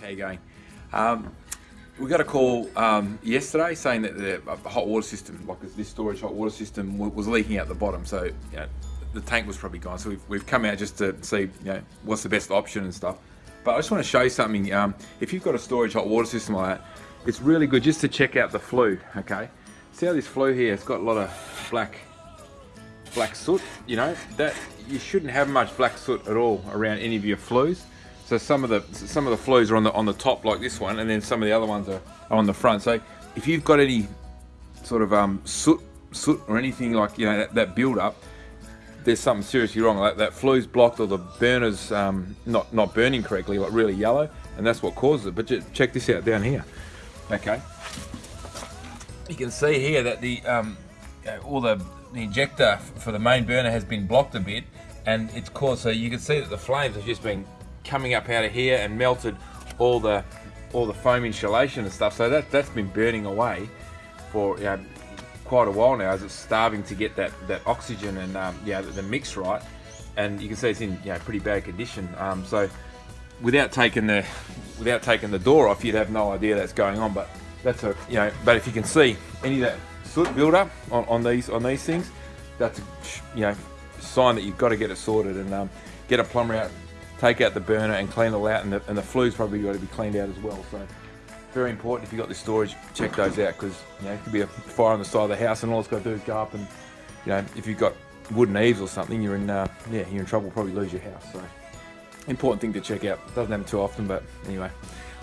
How you going? Um, we got a call um, yesterday saying that the hot water system, like this storage hot water system, was leaking out the bottom. So you know, the tank was probably gone. So we've, we've come out just to see you know what's the best option and stuff. But I just want to show you something. Um, if you've got a storage hot water system like that, it's really good just to check out the flue. Okay, see how this flue here? It's got a lot of black black soot. You know that you shouldn't have much black soot at all around any of your flues. So some of the some of the flues are on the on the top like this one, and then some of the other ones are on the front. So if you've got any sort of um, soot soot or anything like you know that, that build up, there's something seriously wrong. Like that flue's blocked or the burner's um, not not burning correctly, like really yellow, and that's what causes it. But just check this out down here. Okay, you can see here that the um, all the, the injector for the main burner has been blocked a bit, and it's caused so you can see that the flames have just been coming up out of here and melted all the all the foam insulation and stuff. So that that's been burning away for you know, quite a while now as it's starving to get that that oxygen and um, yeah the, the, mix right. And you can see it's in you know, pretty bad condition. Um, so without taking the without taking the door off, you'd have no idea that's going on. But that's a you know. But if you can see any of that soot buildup on, on these on these things, that's a you know sign that you've got to get it sorted and um, get a plumber out take out the burner and clean all out and the, and the flue's probably got to be cleaned out as well. So very important if you've got this storage, check those out because you know, it could be a fire on the side of the house and all it's got to do is go up and you know, if you've got wooden eaves or something, you're in, uh, yeah, you're in trouble, probably lose your house. So important thing to check out. Doesn't happen too often, but anyway.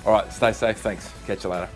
All right, stay safe. Thanks. Catch you later.